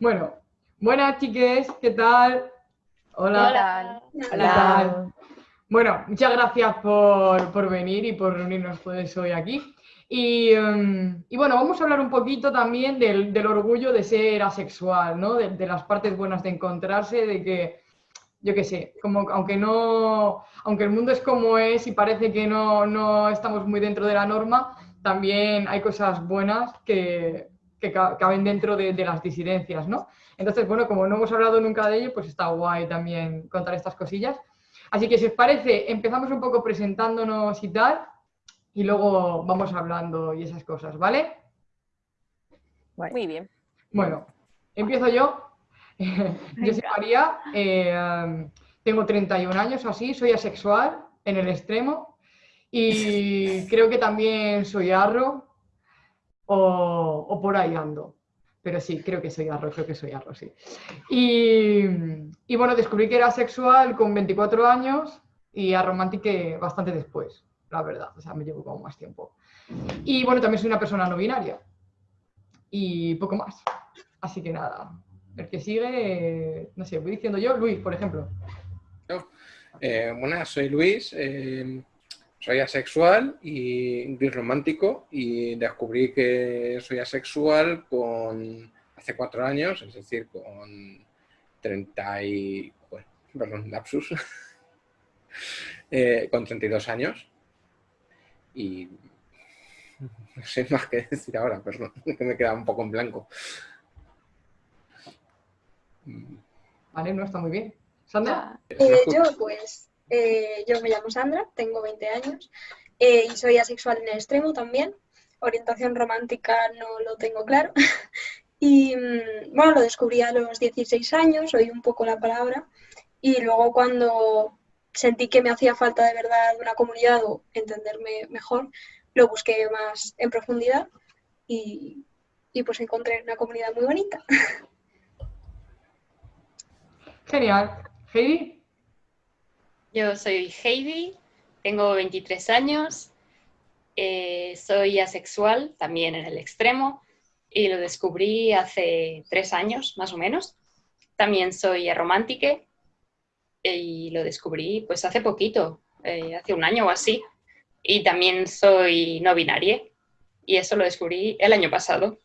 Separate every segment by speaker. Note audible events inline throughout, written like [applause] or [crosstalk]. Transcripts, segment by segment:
Speaker 1: Bueno, buenas chiques, ¿qué tal?
Speaker 2: Hola.
Speaker 1: Hola. Bueno, muchas gracias por, venir y por reunirnos pues hoy aquí. Em, y, bueno, vamos a hablar un poquito también del, orgullo de ser asexual, ¿no? De, las partes buenas de encontrarse, de que, yo qué sé, como aunque no, aunque el mundo es como es y parece que no, estamos muy dentro de la norma, también hay cosas buenas que, caben dentro de, de, las disidencias, ¿no? Entonces, bueno, como no hemos hablado nunca de ello, pues está guay también contar estas cosillas. Así que si os parece, empezamos un poco presentándonos y tal, y luego vamos hablando y esas cosas, ¿vale?
Speaker 2: Muy bien.
Speaker 1: Bueno, empiezo yo. [laughs] yo soy María, eh, tengo 31 años así, soy asexual en el extremo y [laughs] creo que también soy arro o, o por ahí ando pero sí, creo que soy arroz, creo que soy arroz, sí. Y, bueno, descubrí que era sexual con 24 años y a romántica bastante después, la verdad, o sea, me llevo como más tiempo. Y bueno, también soy una persona no binaria y poco más. Así que nada, el que sigue, no sé, voy diciendo yo, Luis, por ejemplo.
Speaker 3: Eh, bueno, soy Luis, eh, soy asexual y gris romántico y descubrí que soy asexual con hace cuatro años, es decir, con 30 y... Bueno, perdón, lapsus. [laughs] eh, con 32 años. Y no sé más que decir ahora, perdón, [laughs] que me queda un poco en blanco.
Speaker 1: Vale, no está muy bien. Sandra.
Speaker 4: Eh, yo pues eh, yo me llamo Sandra, tengo 20 años eh, y soy asexual en el extremo también. Orientación romántica no lo tengo claro. [laughs] y mm, bueno, lo descubrí a los 16 años, oí un poco la palabra. Y luego cuando sentí que me hacía falta de verdad una comunidad o entenderme mejor, lo busqué más en profundidad y, y pues encontré una comunidad muy bonita. [laughs]
Speaker 1: Genial. Heidi.
Speaker 2: Yo soy Heidi, tengo 23 años, eh, soy asexual, también en el extremo, y lo descubrí hace tres años, más o menos. También soy romántica y lo descubrí pues hace poquito, eh, hace un año o así. Y también soy no binaria y eso lo descubrí el año pasado.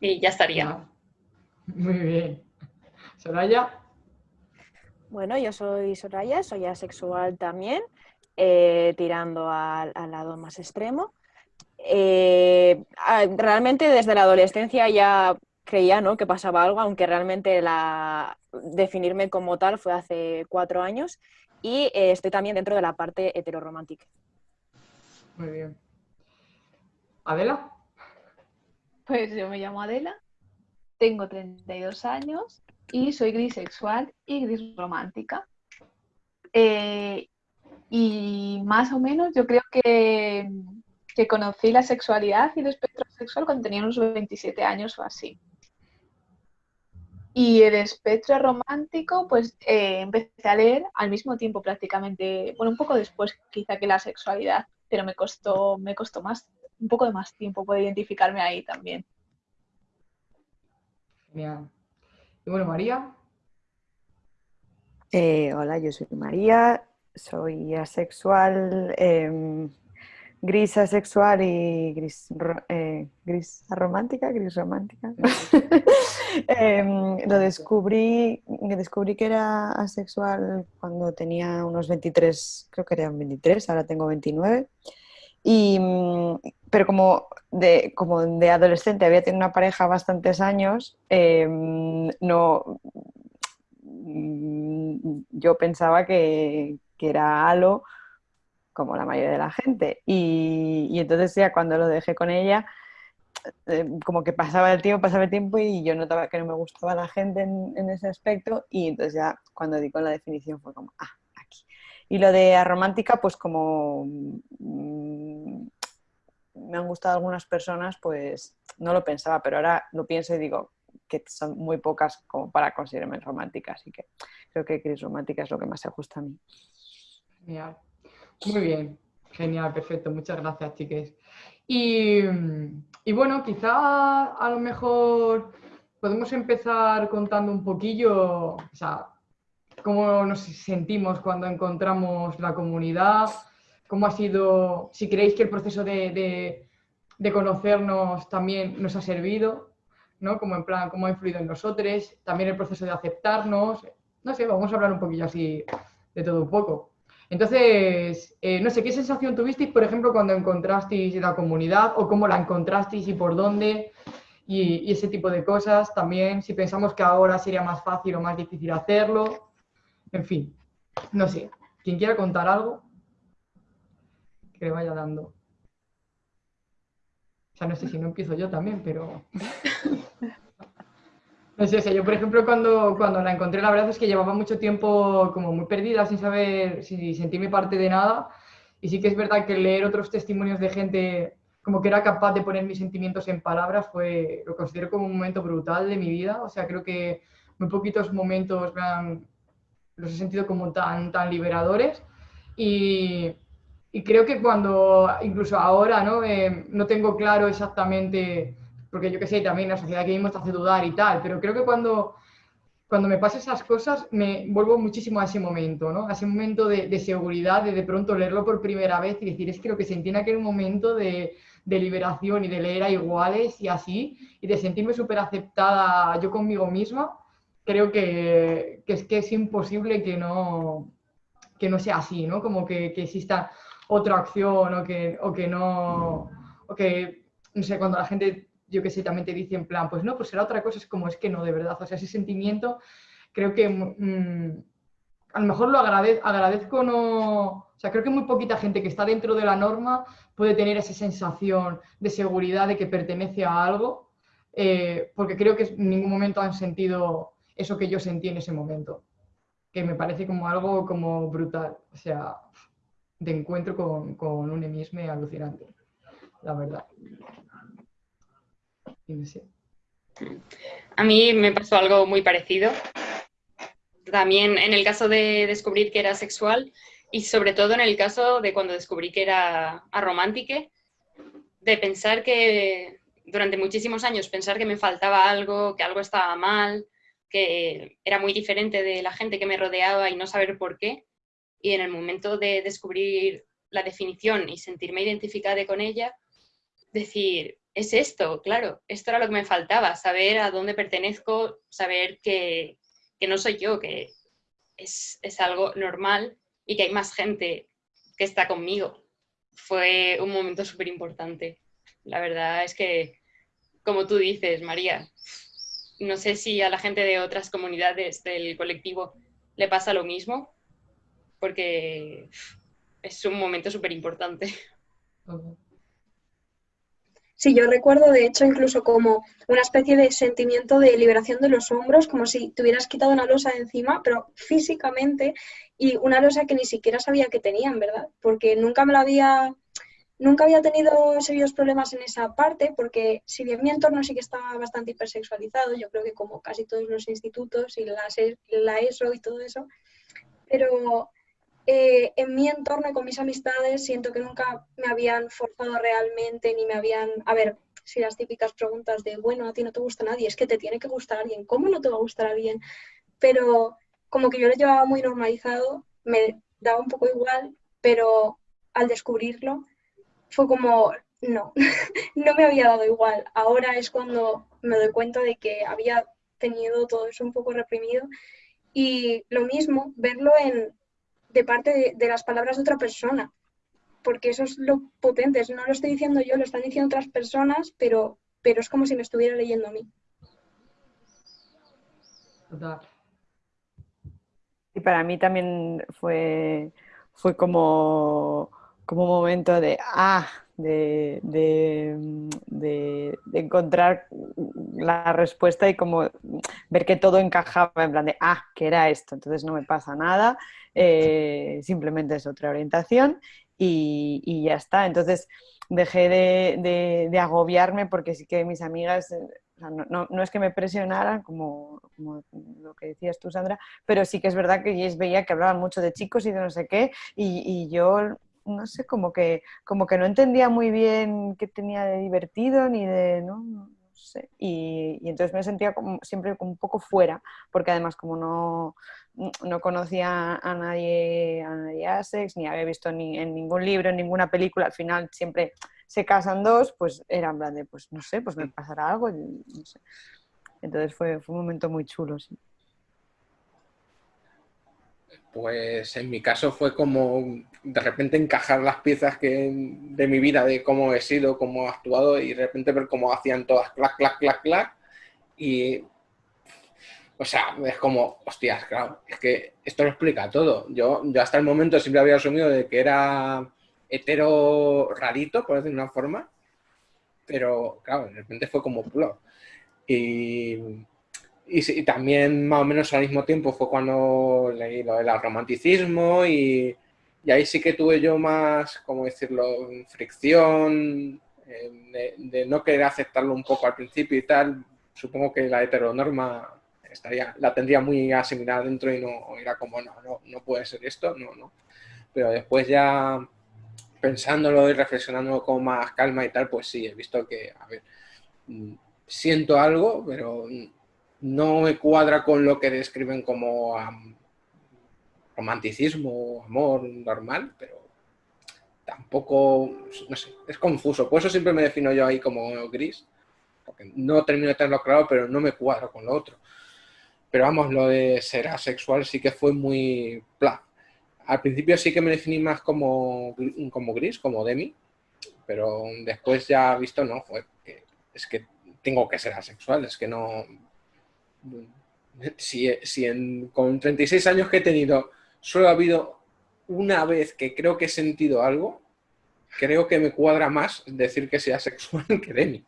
Speaker 2: Y ya estaría.
Speaker 1: Muy bien. Soraya.
Speaker 5: Bueno, yo soy Soraya, soy asexual también, eh, tirando al, lado más extremo. Eh, realmente desde la adolescencia ya creía ¿no? que pasaba algo, aunque realmente la, definirme como tal fue hace cuatro años y eh, estoy también dentro de la parte heteroromántica.
Speaker 1: Muy bien. ¿Adela?
Speaker 6: Pues yo me llamo Adela, tengo 32 años y soy grisexual y gris romántica. Eh, y más o menos yo creo que, que, conocí la sexualidad y el espectro sexual cuando tenía unos 27 años o así. Y el espectro romántico, pues eh, empecé a leer al mismo tiempo prácticamente, bueno, un poco después quizá que la sexualidad, pero me costó, me costó más, un poco de más tiempo poder identificarme ahí también.
Speaker 1: Y bueno, María.
Speaker 7: Eh, hola, yo soy María, soy asexual, em, gris asexual y gris, eh, gris romántica, gris romántica. [laughs] Em, lo descubrí, descubrí que era asexual cuando tenía unos 23, creo que eran 23, ahora tengo 29. Y, mm, pero como de, como de adolescente había tenido una pareja bastantes años, em, no, mm, yo pensaba que, era halo como la mayoría de la gente. Y, entonces ya cuando lo dejé con ella, em, como que pasaba el tiempo, pasaba el tiempo y yo notaba que no me gustaba la gente en, ese aspecto y entonces ya cuando di con la definición fue como, ah, y lo de romántica, pues como mm, me han gustado algunas personas, pues no lo pensaba, pero ahora lo pienso y digo que son muy pocas como para considerarme romántica, así que creo que Cris romántica es lo que más se ajusta a mí.
Speaker 1: Genial. Muy bien, genial, perfecto, muchas gracias, chiques. Y, y bueno, quizá a lo mejor podemos empezar contando un poquillo, o sea, cómo nos sentimos cuando encontramos la comunidad, cómo ha sido, si creéis que el proceso de, conocernos también nos ha servido, ¿no? Como en plan, cómo ha influido en nosotros, también el proceso de aceptarnos, no sé, vamos a hablar un poquillo así de todo un poco. Entonces, eh, no sé, ¿qué sensación tuvisteis, por ejemplo, cuando encontrasteis la comunidad o cómo la encontrasteis y por dónde? Y, ese tipo de cosas también, si pensamos que ahora sería más fácil o más difícil hacerlo, en fin, no sé, quien quiera contar algo, que le vaya dando. O sea, no sé si no empiezo yo también, pero... [laughs] No sé, o sea, yo por ejemplo cuando, cuando la encontré la verdad es que llevaba mucho tiempo como muy perdida sin saber si sentirme parte de nada. Y sí que es verdad que leer otros testimonios de gente como que era capaz de poner mis sentimientos en palabras fue, lo considero como un momento brutal de mi vida, o sea, creo que muy poquitos momentos los he sentido como tan, tan liberadores. Y, y creo que cuando, incluso ahora, ¿no? Eh, no tengo claro exactamente porque yo qué sé, también la sociedad que vivimos te hace dudar y tal, pero creo que cuando, cuando me pasan esas cosas me vuelvo muchísimo a ese momento, ¿no? A ese momento de, seguridad, de de pronto leerlo por primera vez y decir, es que lo que sentí en aquel momento de, de liberación y de leer a iguales y así, y de sentirme súper aceptada yo conmigo misma, creo que, que, es que es imposible que no, que no sea así, ¿no? Como que, que exista otra acción o que, o que no, o que, no sé, cuando la gente yo que sé, también te dice en plan, pues no, pues será otra cosa, es como es que no, de verdad, o sea, ese sentimiento creo que mm, a lo mejor lo agradezco, no, o sea, creo que muy poquita gente que está dentro de la norma puede tener esa sensación de seguridad de que pertenece a algo, eh, porque creo que en ningún momento han sentido eso que yo sentí en ese momento, que me parece como algo como brutal, o sea, de encuentro con, con un emisme alucinante, la verdad.
Speaker 2: A mí me pasó algo muy parecido. También en el caso de descubrir que era sexual y sobre todo en el caso de cuando descubrí que era aromántica, de pensar que durante muchísimos años pensar que me faltaba algo, que algo estaba mal, que era muy diferente de la gente que me rodeaba y no saber por qué. Y en el momento de descubrir la definición y sentirme identificada con ella, decir, es esto, claro, esto era lo que me faltaba, saber a dónde pertenezco, saber que, no soy yo, que es, algo normal y que hay más gente que está conmigo. Fue un momento súper importante. La verdad es que, como tú dices, María, no sé si a la gente de otras comunidades del colectivo le pasa lo mismo, porque es un momento súper importante.
Speaker 4: Sí, yo recuerdo de hecho incluso como una especie de sentimiento de liberación de los hombros, como si te hubieras quitado una losa de encima, pero físicamente, y una losa que ni siquiera sabía que tenían, ¿verdad? Porque nunca me la había, nunca había tenido serios problemas en esa parte, porque si bien mi entorno sí que estaba bastante hipersexualizado, yo creo que como casi todos los institutos y la, la ESO y todo eso, pero eh, en mi entorno y con mis amistades siento que nunca me habían forzado realmente ni me habían... A ver, si las típicas preguntas de, bueno, a ti no te gusta nadie, es que te tiene que gustar alguien, ¿cómo no te va a gustar alguien? Pero como que yo lo llevaba muy normalizado, me daba un poco igual, pero al descubrirlo fue como, no, [laughs] no me había dado igual. Ahora es cuando me doy cuenta de que había tenido todo eso un poco reprimido. Y lo mismo, verlo en, de parte de, las palabras de otra persona, porque eso es lo potente, no lo estoy diciendo yo, lo están diciendo otras personas, pero, pero es como si me estuviera leyendo a mí.
Speaker 7: Y para mí también fue, fue como, como un momento de, ah, de, de, encontrar la respuesta y como ver que todo encajaba en plan de, ah, que era esto, entonces no me pasa nada, eh, simplemente es otra orientación y, ya está. Entonces dejé de, agobiarme porque sí que mis amigas... Eh, no, es que me presionaran, como, lo que decías tú, Sandra, pero sí que es verdad que ellos veía que hablaban mucho de chicos y de no sé qué, y yo no sé, como que, como que no entendía muy bien qué tenía de divertido ni de, no, sé. Y, y entonces me sentía como, siempre como un poco fuera, porque además como no, no conocía a nadie, a nadie Asex, ni había visto ni en ningún libro, en ninguna película, al final siempre se casan dos, pues era en plan de, pues no sé, pues me pasará algo, no sé. Entonces fue, fue un momento muy chulo, sí.
Speaker 3: Pues en mi caso fue como de repente encajar las piezas que, de mi vida, de cómo he sido, cómo he actuado y de repente ver cómo hacían todas clac, clac, clac, clac. Y, o sea, es como, hostias, claro, es que esto lo explica todo. Yo, yo hasta el momento siempre había asumido de que era hetero rarito, por decir una forma, pero claro, de repente fue como plop. Y y, también más o menos al mismo tiempo fue cuando leí lo del romanticismo y, y, ahí sí que tuve yo más, ¿cómo decirlo?, fricción, eh, de, no querer aceptarlo un poco al principio y tal. Supongo que la heteronorma estaría, la tendría muy asimilada dentro y no era como, no, no, no puede ser esto, no, no. Pero después ya pensándolo y reflexionando con más calma y tal, pues sí, he visto que, a ver, mm, siento algo, pero no me cuadra con lo que describen como romanticismo, amor normal, pero tampoco, no sé, es confuso. Por eso siempre me defino yo ahí como gris, porque no termino de tenerlo claro, pero no me cuadro con lo otro. Pero vamos, lo de ser asexual sí que fue muy. Al principio sí que me definí más como, como gris, como demi, pero después ya visto, no, fue que es que tengo que ser asexual, es que no, si, si con 36 años que he tenido solo ha habido una vez que creo que he sentido algo, creo que me cuadra más decir que sea sexual [laughs] que de mí.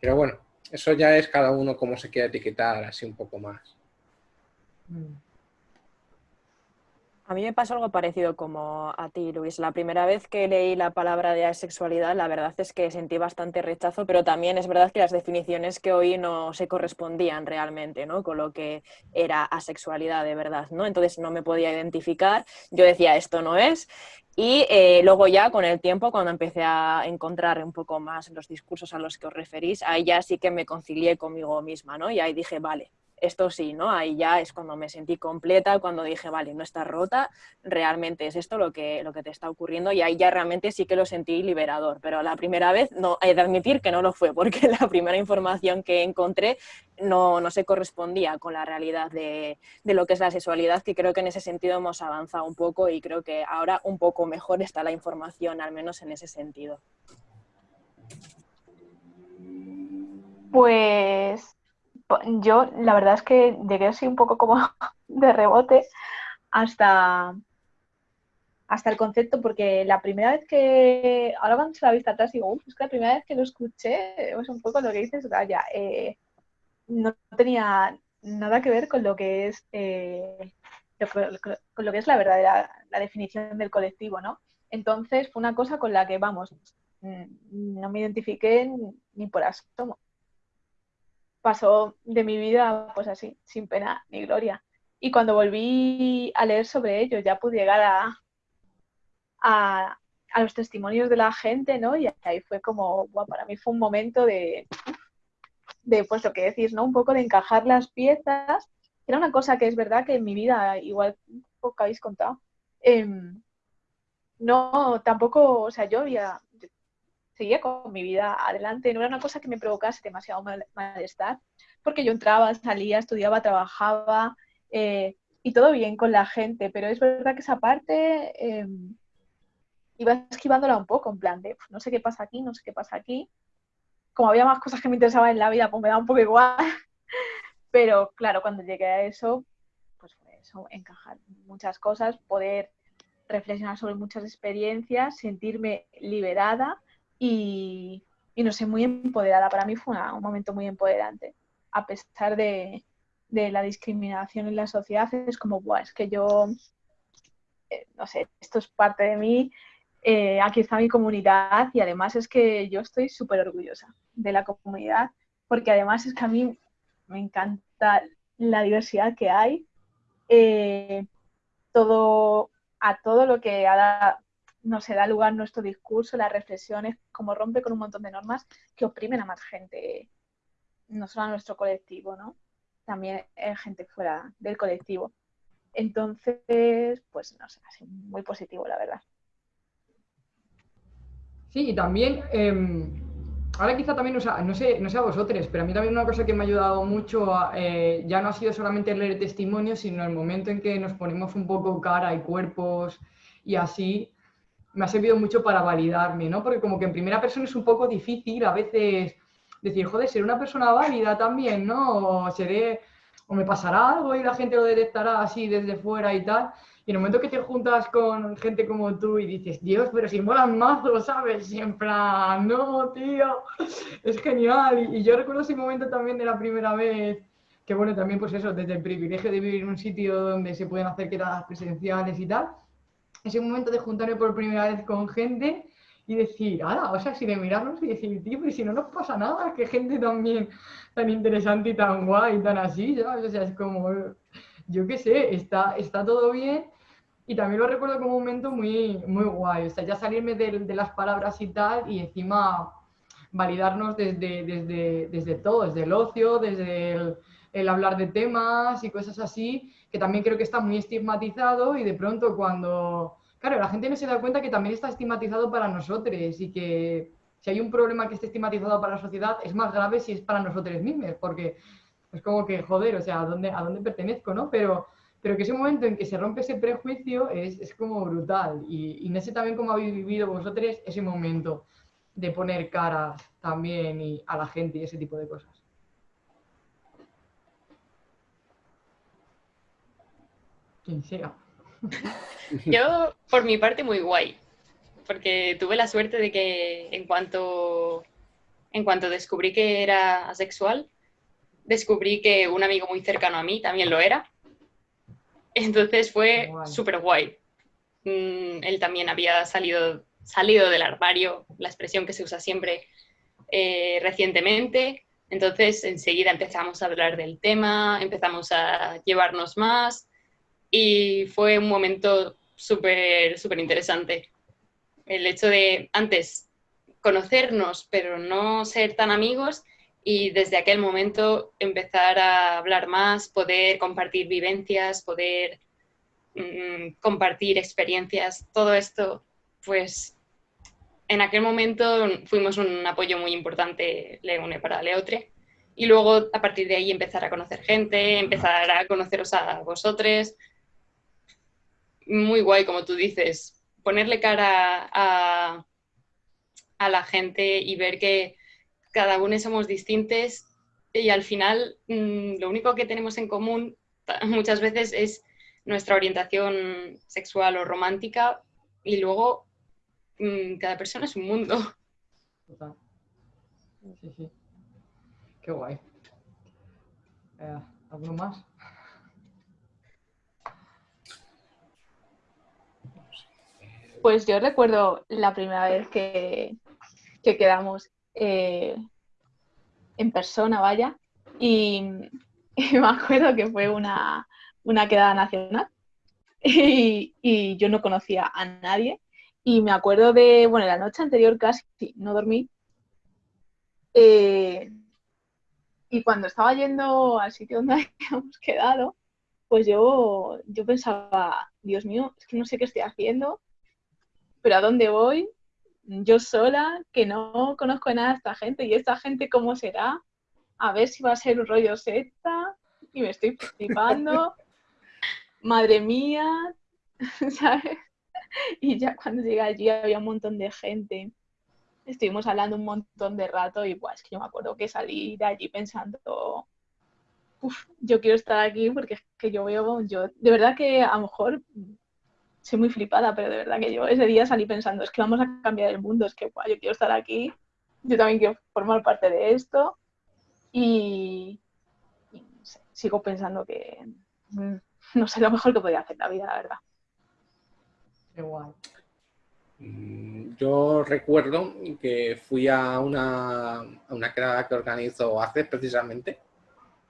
Speaker 3: Pero bueno, eso ya es cada uno como se quiera etiquetar así un poco más. Mm.
Speaker 5: A mí me pasó algo parecido como a ti, Luis. La primera vez que leí la palabra de asexualidad, la verdad es que sentí bastante rechazo, pero también es verdad que las definiciones que oí no se correspondían realmente ¿no? con lo que era asexualidad de verdad. ¿no? Entonces no me podía identificar. Yo decía, esto no es. Y eh, luego ya con el tiempo, cuando empecé a encontrar un poco más los discursos a los que os referís, ahí ya sí que me concilié conmigo misma, ¿no? Y ahí dije, vale, esto sí, ¿no? Ahí ya es cuando me sentí completa, cuando dije, vale, no está rota, realmente es esto lo que, lo que te está ocurriendo y ahí ya realmente sí que lo sentí liberador, pero la primera vez no, he de admitir que no lo fue, porque [laughs] la primera información que encontré no, no se correspondía con la realidad de, de lo que es la sexualidad, que creo que en ese sentido hemos avanzado un poco y creo que ahora un poco mejor está la información, al menos en ese sentido.
Speaker 6: Pues yo la verdad es que llegué así un poco como [laughs] de rebote hasta, hasta el concepto, porque la primera vez que, ahora cuando se la vista atrás digo, es que la primera vez que lo escuché, es un poco lo que dices, ya eh, no tenía nada que ver con lo que es eh, con lo que es la verdadera la definición del colectivo, ¿no? Entonces fue una cosa con la que, vamos, mm, no me identifiqué ni por asomo pasó de mi vida pues así, sin pena ni gloria. Y cuando volví a leer sobre ello, ya pude llegar a, a, los testimonios de la gente, ¿no? Y ahí fue como, bueno, para mí fue un momento de, de, pues lo que decís, ¿no? Un poco de encajar las piezas. Era una cosa que es verdad que en mi vida, igual poco habéis contado, em, no, tampoco, o sea, yo había, seguía con mi vida adelante, no era una cosa que me provocase demasiado malestar, porque yo entraba, salía, estudiaba, trabajaba eh, y todo bien con la gente, pero es verdad que esa parte em, iba esquivándola un poco, en plan de no sé qué pasa aquí, no sé qué pasa aquí. Como había más cosas que me interesaban en la vida, pues me da un poco igual. [laughs] Pero claro, cuando llegué a eso, pues eso, encajar muchas cosas, poder reflexionar sobre muchas experiencias, sentirme liberada y, no sé, muy empoderada. Para mí fue un momento muy empoderante, a pesar de, la discriminación en la sociedad, es como, Buah, es que yo, eh, no sé, esto es parte de mí, eh, aquí está mi comunidad y además es que yo estoy súper orgullosa de la comunidad, porque además es que a mí me encanta la diversidad que hay, eh, todo, a todo lo que ha, no se da lugar nuestro discurso, las reflexiones, como rompe con un montón de normas que oprimen a más gente no solo a nuestro colectivo, ¿no? También hay gente fuera del colectivo. Entonces, pues no sé, así muy positivo, la verdad.
Speaker 1: Sí, y también, em, ahora quizá también, no sé, no sé a vosotros, pero a mí también una cosa que me ha ayudado mucho eh, ya no ha sido solamente leer testimonios, sino el momento en que nos ponemos un poco cara y cuerpos y así, me ha servido mucho para validarme, ¿no? Porque como que en primera persona es un poco difícil a veces decir, joder, seré una persona válida también, ¿no? O seré, o me pasará algo y la gente lo detectará así desde fuera y tal. Y en el momento que te juntas con gente como tú y dices, Dios, pero si molan mazo, ¿sabes? Y en plan, no, tío, es genial. Y, yo recuerdo ese momento también de la primera vez, que bueno, también pues eso, desde el privilegio de vivir en un sitio donde se pueden hacer quedadas presenciales y tal, ese momento de juntarme por primera vez con gente y decir, ah, o sea, si de mirarnos y decir, tío, pero si no nos pasa nada, que gente también tan interesante y tan guay y tan así, ¿sabes? O sea, es como, yo qué sé, está, está todo bien. Y también lo recuerdo como un momento muy, muy guay, o sea, ya salirme de, de las palabras y tal, y encima validarnos desde, desde, desde todo, desde el ocio, desde el, el hablar de temas y cosas así, que también creo que está muy estigmatizado y de pronto cuando Claro, la gente no se da cuenta que también está estigmatizado para nosotros y que si hay un problema que esté estigmatizado para la sociedad es más grave si es para nosotros mismos, porque es como que, joder, o sea, ¿a dónde, a dónde pertenezco, no? Pero, pero que ese momento en que se rompe ese prejuicio es, es como brutal. Y, y, no sé también cómo habéis vivido vosotros ese momento de poner caras también y a la gente y ese tipo de cosas. Quien sea. [laughs]
Speaker 2: Yo, por mi parte, muy guay, porque tuve la suerte de que en cuanto, en cuanto descubrí que era asexual, descubrí que un amigo muy cercano a mí también lo era. Entonces fue súper guay. Mm, él también había salido, salido del armario, la expresión que se usa siempre eh, recientemente. Entonces enseguida empezamos a hablar del tema, empezamos a llevarnos más y fue un momento súper, súper interesante. El hecho de antes conocernos, pero no ser tan amigos y desde aquel momento empezar a hablar más, poder compartir vivencias, poder mm, compartir experiencias, todo esto, pues en aquel momento fuimos un apoyo muy importante Leone para Leotre y luego a partir de ahí empezar a conocer gente, empezar a conoceros a vosotros, muy guay, como tú dices, ponerle cara a, a la gente y ver que cada uno somos distintos y al final mm, lo único que tenemos en común muchas veces es nuestra orientación sexual o romántica y luego mm, cada persona es un mundo.
Speaker 1: Sí, sí. Qué guay. Eh, ¿Algo más?
Speaker 6: Pues yo recuerdo la primera vez que, quedamos eh, en persona, vaya, y, [laughs] me acuerdo que fue una, quedada nacional. [laughs] Y, yo no conocía a nadie. Y me acuerdo de, bueno, la noche anterior casi no dormí. Eh, y cuando estaba yendo al sitio donde [laughs] habíamos quedado, pues yo, yo pensaba, Dios mío, es que no sé qué estoy haciendo, pero ¿a dónde voy? Yo sola, que no conozco nada de esta gente, y esta gente cómo será, a ver si va a ser un rollo secta, y me estoy flipando, [laughs] madre mía, [laughs] ¿sabes? Y ya cuando llegué allí había un montón de gente, estuvimos hablando un montón de rato, y pues que yo me acuerdo que salí de allí pensando, Uf, yo quiero estar aquí porque es que yo veo, yo, de verdad que a lo mejor soy muy flipada, pero de verdad que yo ese día salí pensando, es que vamos a cambiar el mundo, es que yo quiero estar aquí, yo también quiero formar parte de esto y, sigo pensando que mm, no sé lo mejor que podía hacer la vida, la verdad.
Speaker 1: Qué guay.
Speaker 3: Mm, yo recuerdo que fui a una, a una quedada que organizó hace precisamente,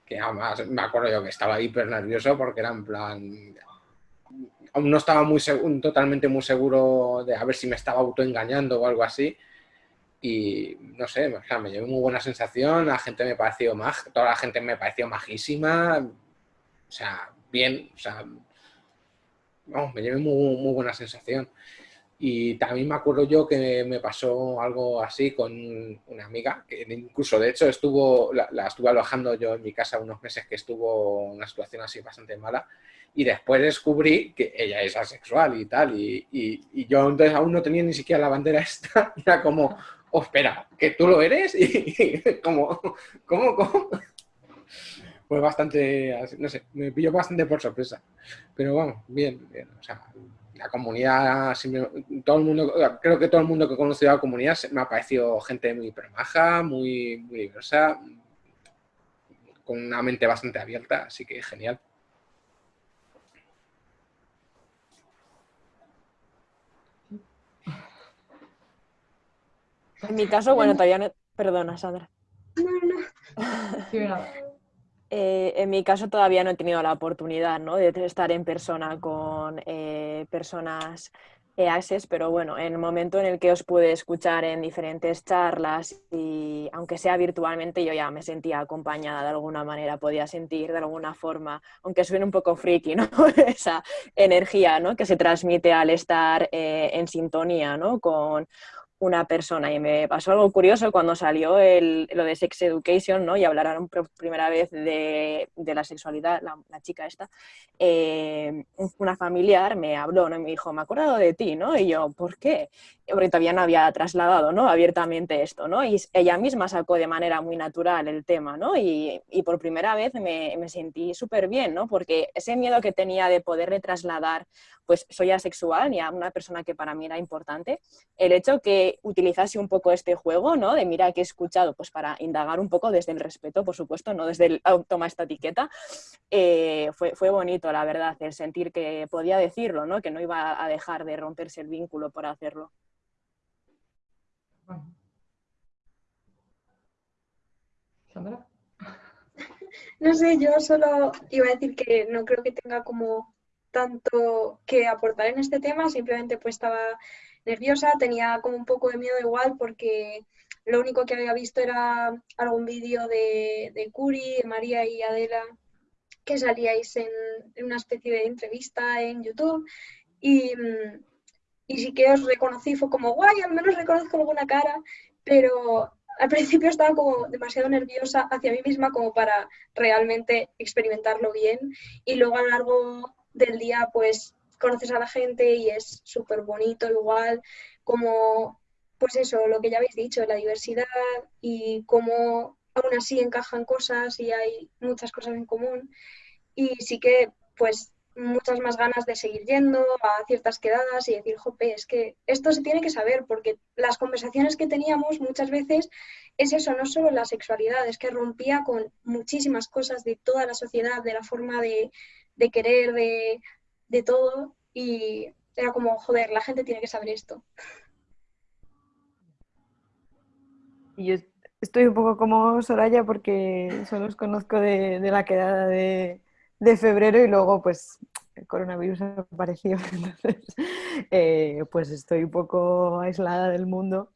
Speaker 3: que además me acuerdo yo que estaba hiper nervioso porque era en plan, aún no estaba muy totalmente muy seguro de a ver si me estaba autoengañando o algo así. y no sé, o sea, me llevé muy buena sensación, la gente me pareció más, toda la gente me pareció majísima, o sea, bien, o sea, vamos, me llevé muy, muy buena sensación. Y también me acuerdo yo que me pasó algo así con una amiga, que incluso de hecho estuvo, la, la, estuve alojando yo en mi casa unos meses que estuvo una situación así bastante mala y después descubrí que ella es asexual y tal y, y, y yo entonces aún no tenía ni siquiera la bandera [laughs] esta, era como, oh, espera, que tú lo eres y, como, ¿cómo, cómo? Fue bastante, no sé, me pilló bastante por sorpresa. Pero vamos, bien, bien. O sea, la comunidad, todo el mundo, creo que todo el mundo que ha conocido a la comunidad me ha parecido gente muy permaja, muy, muy diversa, con una mente bastante abierta, así que genial.
Speaker 5: En mi caso, bueno, todavía no... Perdona, Sandra.
Speaker 4: No, no. [laughs]
Speaker 5: Eh, en mi caso todavía no he tenido la oportunidad ¿no? de estar en persona con eh, personas EASES, pero bueno, en el momento en el que os pude escuchar en diferentes charlas y aunque sea virtualmente, yo ya me sentía acompañada de alguna manera, podía sentir de alguna forma, aunque suene un poco friki, ¿no? [laughs] esa energía ¿no? que se transmite al estar eh, en sintonía ¿no? con una persona. Y me pasó algo curioso cuando salió el, lo de Sex Education, ¿no? Y hablaron por primera vez de, de la sexualidad, la, chica esta. Eh, una familiar me habló, ¿no? Y me dijo, me he acordado de ti, ¿no? Y yo, ¿por qué? Porque todavía no había trasladado, ¿no? Abiertamente esto, ¿no? Y ella misma sacó de manera muy natural el tema, ¿no? Y, y por primera vez me, me sentí súper bien, ¿no? Porque ese miedo que tenía de poderle trasladar, pues soy asexual y a una persona que para mí era importante, el hecho que utilizase un poco este juego, ¿no? De mira que he escuchado, pues para indagar un poco desde el respeto, por supuesto, no desde el "Oh, toma esta etiqueta, eh, fue, fue bonito, la verdad, el sentir que podía decirlo, ¿no? Que no iba a dejar de romperse el vínculo por hacerlo.
Speaker 1: Sandra. [laughs]
Speaker 4: No sé, yo solo iba a decir que no creo que tenga como tanto que aportar en este tema, simplemente pues estaba nerviosa, tenía como un poco de miedo igual porque lo único que había visto era algún vídeo de, de Curi, de María y Adela, que salíais en, en una especie de entrevista en YouTube y, y sí que os reconocí, fue como guay, al menos reconozco alguna cara, pero al principio estaba como demasiado nerviosa hacia mí misma como para realmente experimentarlo bien y luego a lo largo del día pues conoces a la gente y es súper bonito igual, como pues eso, lo que ya habéis dicho, la diversidad y cómo aún así encajan cosas y hay muchas cosas en común. Y sí que pues muchas más ganas de seguir yendo a ciertas quedadas y decir, jope, es que esto se tiene que saber, porque las conversaciones que teníamos muchas veces es eso, no solo la sexualidad, es que rompía con muchísimas cosas de toda la sociedad, de la forma de, de querer, de, de todo, y era como, joder, la gente tiene que saber esto.
Speaker 7: Y yo estoy un poco como Soraya porque solo os conozco de, la quedada de, de febrero y luego pues el coronavirus apareció, [laughs] entonces eh, pues estoy un poco aislada del mundo,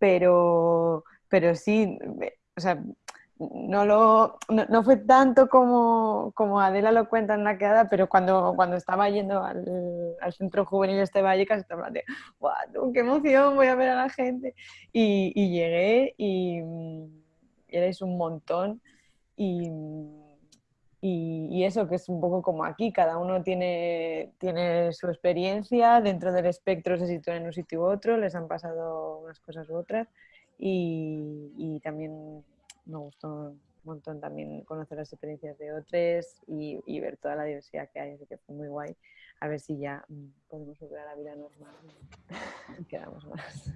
Speaker 7: pero, pero sí, o sea, no, lo, no, fue tanto como, como Adela lo cuenta en la quedada, pero cuando, cuando estaba yendo al, al centro juvenil este Vallecas, estaba de, ¡guau, qué emoción, voy a ver a la gente! Y, y llegué y, y erais un montón y, y, y eso que es un poco como aquí, cada uno tiene, tiene su experiencia, dentro del espectro se sitúan en un sitio u otro, les han pasado unas cosas u otras y también me gustó un montón también conocer las experiencias de otros y, ver toda la diversidad que hay, así que fue muy guay. A ver si ya mm, podemos volver a la vida normal [laughs] quedamos más.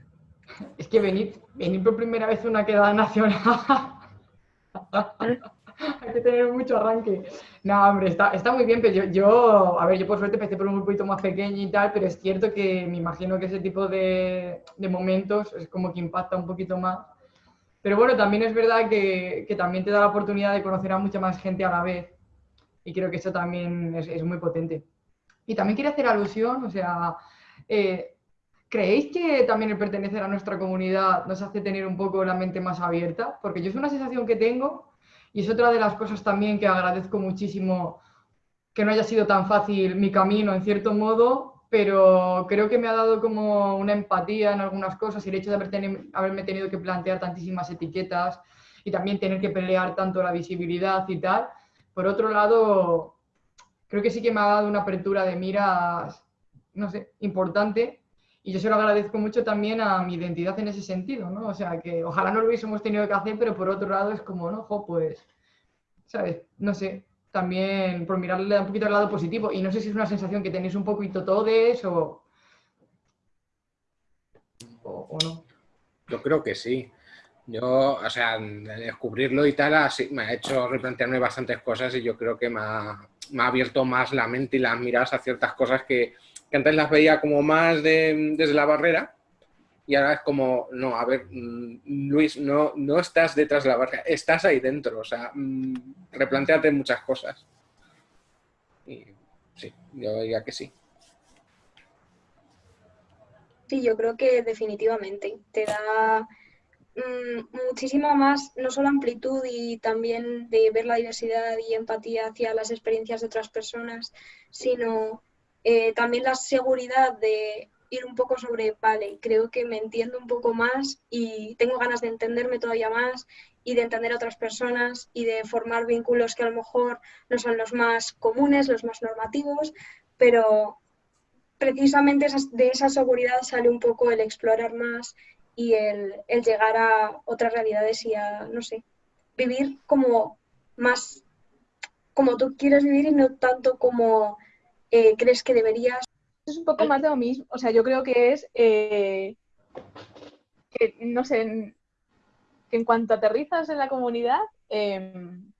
Speaker 1: Es que venir, venir por primera vez una quedada nacional. [laughs] Hay que tener mucho arranque. No, hombre, está, está muy bien, pero yo, yo, a ver, yo por suerte empecé por un grupito más pequeño y tal, pero es cierto que me imagino que ese tipo de, de momentos es como que impacta un poquito más. Pero bueno, también es verdad que, también te da la oportunidad de conocer a mucha más gente a la vez. Y creo que eso también es, es muy potente. Y también quiero hacer alusión, o sea, eh, ¿Creéis que también el pertenecer a nuestra comunidad nos hace tener un poco la mente más abierta? Porque yo es una sensación que tengo y es otra de las cosas también que agradezco muchísimo que no haya sido tan fácil mi camino en cierto modo, pero creo que me ha dado como una empatía en algunas cosas y el hecho de haber haberme tenido que plantear tantísimas etiquetas y también tener que pelear tanto la visibilidad y tal. Por otro lado, creo que sí que me ha dado una apertura de miras, no sé, importante y yo se lo agradezco mucho también a mi identidad en ese sentido, ¿no? O sea, que ojalá no lo hubiésemos tenido que hacer, pero por otro lado es como, ¿no? Pues, ¿sabes? No sé, también por mirarle un poquito al lado positivo. Y no sé si es una sensación que tenéis un poquito todos o, o, no.
Speaker 3: Yo creo que sí. Yo, o sea, descubrirlo y tal, así, me ha hecho replantearme bastantes cosas y yo creo que me ha, abierto más la mente y las miradas a ciertas cosas que, que antes las veía como más desde la barrera y ahora es como, no, a ver, mm, Luis, no, no estás detrás de la barrera, estás ahí dentro, o sea, mm, replanteate muchas cosas. Y sí, yo diría que sí.
Speaker 4: Sí, yo creo que definitivamente te da mm, muchísima más, no solo amplitud y también de ver la diversidad y empatía hacia las experiencias de otras personas, sino eh, también la seguridad de ir un poco sobre, vale, creo que me entiendo un poco más y tengo ganas de entenderme todavía más y de entender a otras personas y de formar vínculos que a lo mejor no son los más comunes, los más normativos, pero precisamente de esa seguridad sale un poco el explorar más y el, llegar a otras realidades y a, no sé, vivir como más como tú quieres vivir y no tanto como eh, crees que deberías?
Speaker 6: Es un poco más de lo mismo. O sea, yo creo que es eh, que, no sé, en, que en cuanto aterrizas en la comunidad, em,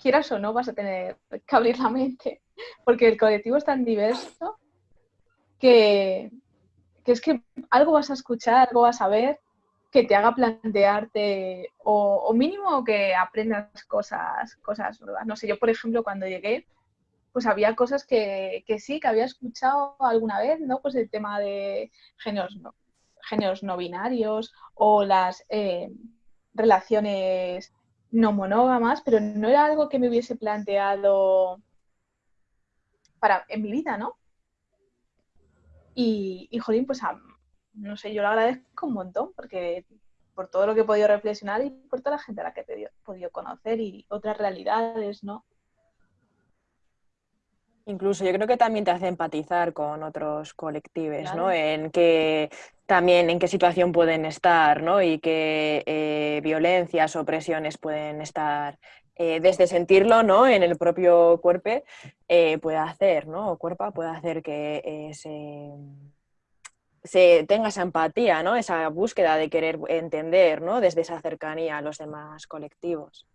Speaker 6: quieras o no, vas a tener que abrir la mente, porque el colectivo es tan diverso que, es que algo vas a escuchar, algo vas a ver que te haga plantearte o, o mínimo que aprendas cosas, cosas nuevas. No sé, yo por ejemplo cuando llegué pues había cosas que, sí, que había escuchado alguna vez, ¿no? Pues el tema de géneros no, géneros binarios o las eh, relaciones no monógamas, pero no era algo que me hubiese planteado para, en mi vida, ¿no? Y, y jolín, pues no sé, yo lo agradezco un montón porque por todo lo que he podido reflexionar y por toda la gente a la que he podido conocer y otras realidades, ¿no?
Speaker 5: Incluso yo creo que también te hace empatizar con otros colectivos, ¿no? En qué también en qué situación pueden estar, ¿no? Y qué eh, violencias o presiones pueden estar eh, desde sentirlo, ¿no? En el propio cuerpo eh, puede hacer, ¿no? O cuerpo puede hacer que se, se, tenga esa empatía, ¿no? Esa búsqueda de querer entender, ¿no? Desde esa cercanía a los demás colectivos.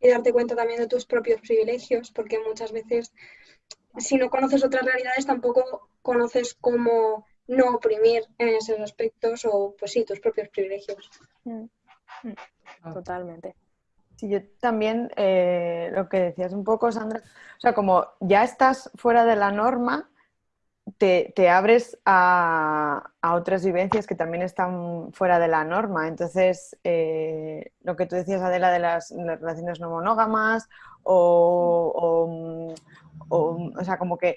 Speaker 4: Y darte cuenta también de tus propios privilegios, porque muchas veces si no conoces otras realidades, tampoco conoces cómo no oprimir en esos aspectos o, pues sí, tus propios privilegios. Mm,
Speaker 5: mm, ah. Totalmente.
Speaker 7: Sí, yo también eh, lo que decías un poco, Sandra, o sea, como ya estás fuera de la norma, te, abres a, otras vivencias que también están fuera de la norma. Entonces, eh, lo que tú decías, Adela, de las, relaciones no monógamas o, o, o sea, como que,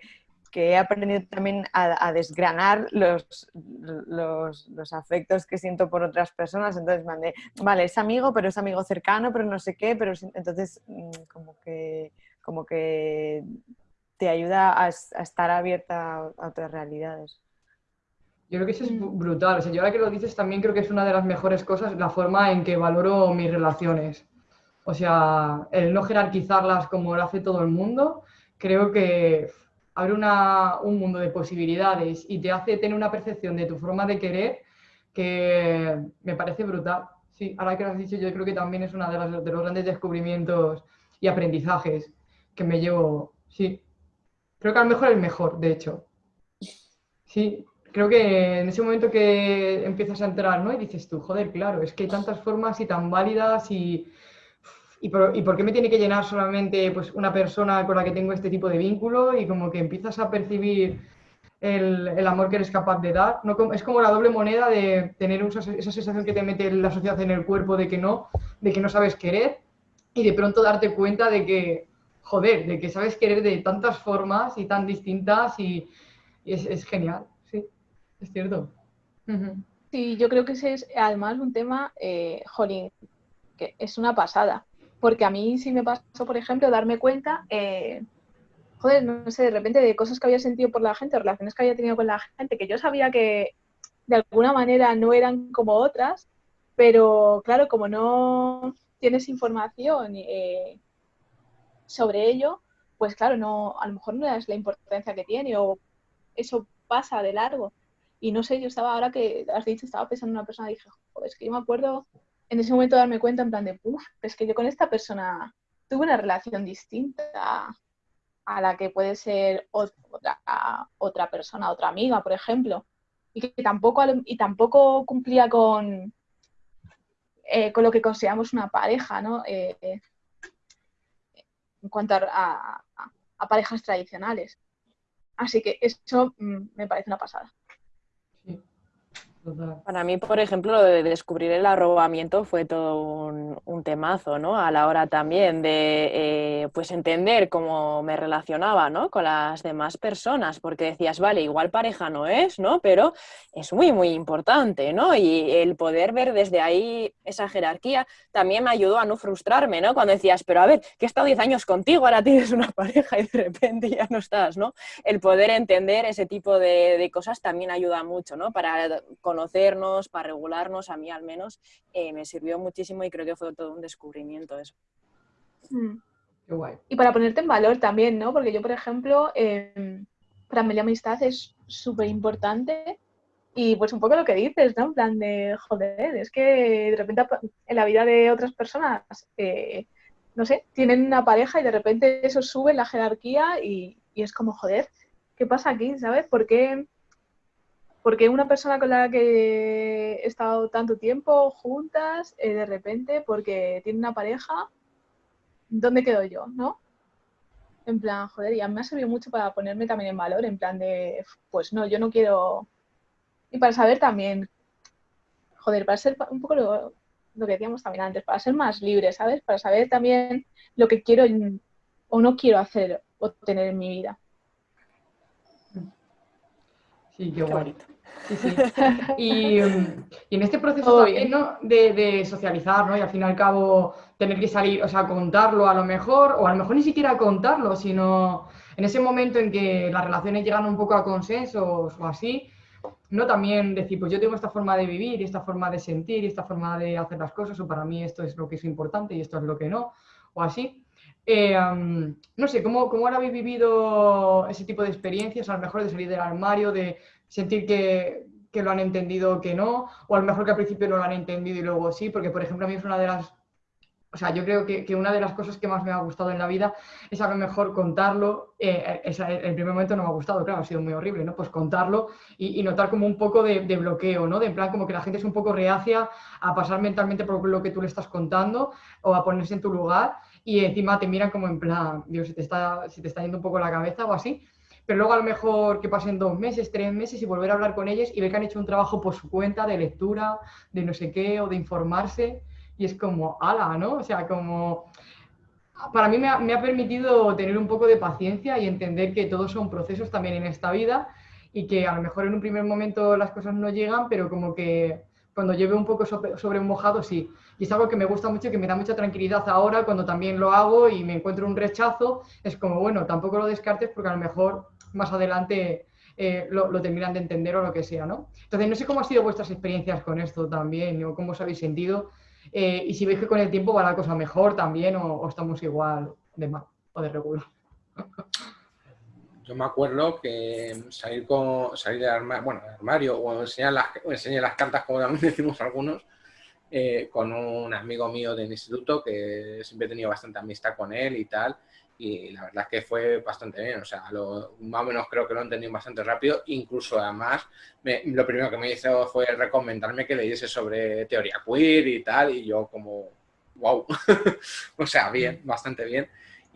Speaker 7: que, he aprendido también a, desgranar los, los, los, afectos que siento por otras personas. Entonces, mandé, vale, es amigo, pero es amigo cercano, pero no sé qué, pero entonces mm, como que, como que te ayuda a, estar abierta a otras realidades.
Speaker 1: Yo creo que eso es brutal. O sea, yo ahora que lo dices también creo que es una de las mejores cosas la forma en que valoro mis relaciones. O sea, el no jerarquizarlas como lo hace todo el mundo, creo que abre un mundo de posibilidades y te hace tener una percepción de tu forma de querer que me parece brutal. Sí, ahora que lo has dicho, yo creo que también es uno de, de los grandes descubrimientos y aprendizajes que me llevo. Sí, creo que a lo mejor el mejor, de hecho. Sí, creo que en ese momento que empiezas a entrar, ¿no? Y dices tú, joder, claro, es que hay tantas formas y tan válidas y ¿Y por, qué me tiene que llenar solamente pues, una persona con la que tengo este tipo de vínculo? Y como que empiezas a percibir el, el amor que eres capaz de dar. No, es como la doble moneda de tener esa sensación que te mete la sociedad en el cuerpo de que no, de que no sabes querer y de pronto darte cuenta de que, joder, de que sabes querer de tantas formas y tan distintas y, es, genial, sí, es cierto.
Speaker 6: Sí, yo creo que ese es además un tema, eh, jolín, que es una pasada. Porque a mí sí me pasó, por ejemplo, darme cuenta, eh, joder, no sé, de repente de cosas que había sentido por la gente, relaciones que había tenido con la gente, que yo sabía que de alguna manera no eran como otras, pero claro, como no tienes información eh, sobre ello, pues claro, no, a lo mejor no es la importancia que tiene o eso pasa de largo. Y no sé, yo estaba, ahora que has dicho, estaba pensando en una persona y dije, joder, es que yo me acuerdo en ese momento darme cuenta en plan de, uff, es que yo con esta persona tuve una relación distinta a la que puede ser ot- otra, otra persona, otra amiga, por ejemplo, y que tampoco, y tampoco cumplía con, eh, con lo que consideramos una pareja, ¿no? Eh, en cuanto a, a- a parejas tradicionales. Así que eso mm, me parece una pasada.
Speaker 5: Para mí, por ejemplo, lo de descubrir el arrobamiento fue todo un, un temazo, ¿no? A la hora también de eh, pues entender cómo me relacionaba, ¿no? Con las demás personas, porque decías, vale, igual pareja no es, ¿no? Pero es muy, muy importante, ¿no? Y el poder ver desde ahí esa jerarquía también me ayudó a no frustrarme, ¿no? Cuando decías, pero a ver, que he estado 10 años contigo, ahora tienes una [laughs] pareja y de repente ya no estás, ¿no? el poder entender ese tipo de, de cosas también ayuda mucho, ¿no? Para conocernos, para regularnos, a mí al menos, eh, me sirvió muchísimo y creo que fue todo un descubrimiento eso.
Speaker 6: Mm.
Speaker 1: Qué guay.
Speaker 6: Y para ponerte en valor también, ¿no? Porque yo, por ejemplo, eh, para mí la amistad es súper importante y pues un poco lo que dices, ¿no? En plan de, joder, es que de repente en la vida de otras personas, eh, no sé, tienen una pareja y de repente eso sube en la jerarquía y, y es como, joder, ¿qué pasa aquí? ¿Sabes? ¿Por qué, por qué una persona con la que he estado tanto tiempo juntas, eh, de repente, porque tiene una pareja, ¿dónde quedo yo? ¿No? En plan, joder, y a mí me ha servido mucho para ponerme también en valor, en plan de, pues no, yo no quiero... Y para saber también, joder, para ser un poco lo, lo que decíamos también antes, para ser más libre, ¿sabes? Para saber también lo que quiero o no quiero hacer o tener en mi vida.
Speaker 1: Sí, qué
Speaker 5: bonito.
Speaker 1: Sí, sí. Y, y en este proceso
Speaker 6: Todo
Speaker 1: también,
Speaker 6: bien.
Speaker 1: ¿no? De, de socializar, ¿no? Y al fin y al cabo tener que salir, o sea, contarlo a lo mejor, o a lo mejor ni siquiera contarlo, sino en ese momento en que las relaciones llegan un poco a consensos o así, ¿no? También decir, pues yo tengo esta forma de vivir, y esta forma de sentir, y esta forma de hacer las cosas, o para mí esto es lo que es importante y esto es lo que no, o así. Eh, no sé, ¿cómo, ¿cómo ahora habéis vivido ese tipo de experiencias? A lo mejor de salir del armario, de sentir que, que lo han entendido o que no, o a lo mejor que al principio no lo han entendido y luego sí, porque por ejemplo a mí es una de las, o sea, yo creo que, que una de las cosas que más me ha gustado en la vida es a lo mejor contarlo, eh, esa- en el primer momento no me ha gustado, claro, ha sido muy horrible, ¿no? Pues contarlo y, notar como un poco de, bloqueo, ¿no? De en plan como que la gente es un poco reacia a pasar mentalmente por lo que tú le estás contando o a ponerse en tu lugar y encima te miran como en plan, Dios, se te está, se te está yendo un poco la cabeza o así pero luego a lo mejor que pasen dos meses, tres meses y volver a hablar con ellos y ver que han hecho un trabajo por su cuenta de lectura, de no sé qué, o de informarse, y es como, ala, ¿no? O sea, como, para mí me ha, me ha permitido tener un poco de paciencia y entender que todos son procesos también en esta vida y que a lo mejor en un primer momento las cosas no llegan, pero como que cuando lleve un poco sobre, mojado, sí. Y es algo que me gusta mucho y que me da mucha tranquilidad ahora cuando también lo hago y me encuentro un rechazo. Es como, bueno, tampoco lo descartes porque a lo mejor más adelante eh, lo, lo terminan de entender o lo que sea, ¿no? Entonces, no sé cómo han sido vuestras experiencias con esto también o cómo os habéis sentido eh, y si veis que con el tiempo va la cosa mejor también o, o estamos igual de mal o de regular.
Speaker 3: Yo me acuerdo que salir, con, salir del armario, bueno, del armario o enseñar las, o enseñar las cartas, como también [laughs] decimos algunos, eh, con un amigo mío del instituto que siempre he tenido bastante amistad con él y tal. Y la verdad es que fue bastante bien, o sea, lo, más o menos creo que lo entendí bastante rápido. Incluso además, me- lo primero que me hizo fue recomendarme que leyese sobre teoría queer y tal. Y yo, como, wow, [laughs] o sea, bien, bastante bien.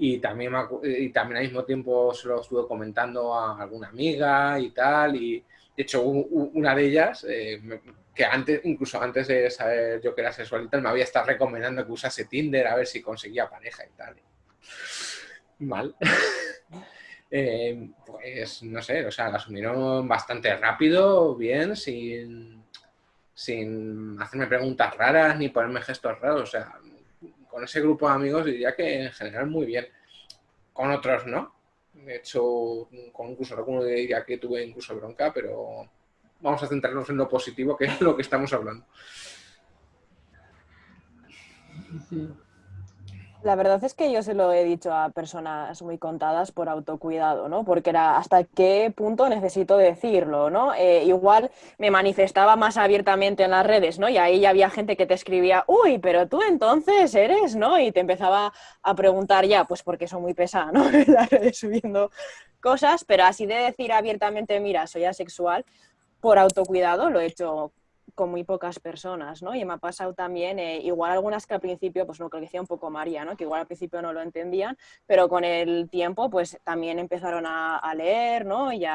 Speaker 3: Y también, y también al mismo tiempo se lo estuve comentando a alguna amiga y tal, y de hecho una de ellas, eh, que antes, incluso antes de saber yo que era sexual y tal, me había estado recomendando que usase Tinder a ver si conseguía pareja y tal. Mal. [laughs] Eh, pues no sé, o sea, la asumieron bastante rápido, bien, sin, sin hacerme preguntas raras ni ponerme gestos raros, o sea, con ese grupo de amigos diría que en general muy bien. Con otros no. De hecho, con incluso alguno diría que tuve incluso bronca, pero vamos a centrarnos en lo positivo, que es lo que estamos hablando.
Speaker 5: Sí. La verdad es que yo se lo he dicho a personas muy contadas por autocuidado, ¿no? Porque era hasta qué punto necesito decirlo, ¿no? Eh, igual me manifestaba más abiertamente en las redes, ¿no? Y ahí ya había gente que te escribía, uy, pero tú entonces eres, ¿no? Y te empezaba a preguntar ya, pues porque son muy pesada, ¿no? [laughs] En las redes subiendo cosas, pero así de decir abiertamente, mira, soy asexual, por autocuidado lo he hecho con muy pocas personas, ¿no? Y me ha pasado también, eh, igual algunas que al principio, pues lo que decía un poco María, ¿no? Que igual al principio no lo entendían, pero con el tiempo, pues también empezaron a, a leer, ¿no? Y,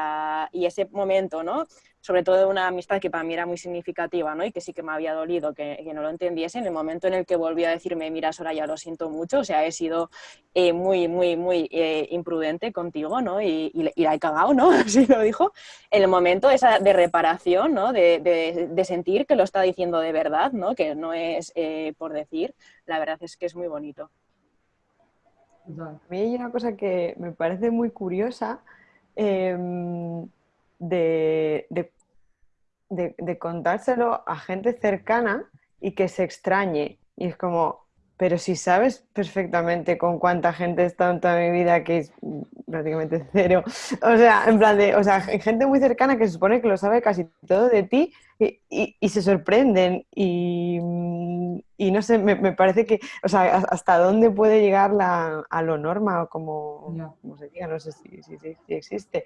Speaker 5: y ese momento, ¿no? Sobre todo de una amistad que para mí era muy significativa, ¿no? Y que sí que me había dolido que, no lo entendiese. En el momento en el que volví a decirme, mira, ya lo siento mucho, o sea, he sido eh, muy, muy, muy eh, imprudente contigo, ¿no? Y, la he cagado, ¿no? [laughs] Así lo dijo. En el momento esa de reparación, ¿no? De, sentir que lo está diciendo de verdad, ¿no? Que no es eh, por decir, la verdad es que es muy bonito.
Speaker 7: A mí hay una cosa que me parece muy curiosa. Em, de, de, contárselo a gente cercana y que se extrañe. Y es como, pero si sabes perfectamente con cuánta gente he estado en toda mi vida, que es prácticamente [laughs] cero, o sea, en plan de, o sea, gente muy cercana que se supone que lo sabe casi todo de ti y, se sorprenden y, y no sé, me, parece que, o sea, hasta dónde puede llegar la, a lo norma o como, se diga, no sé si, si, si existe,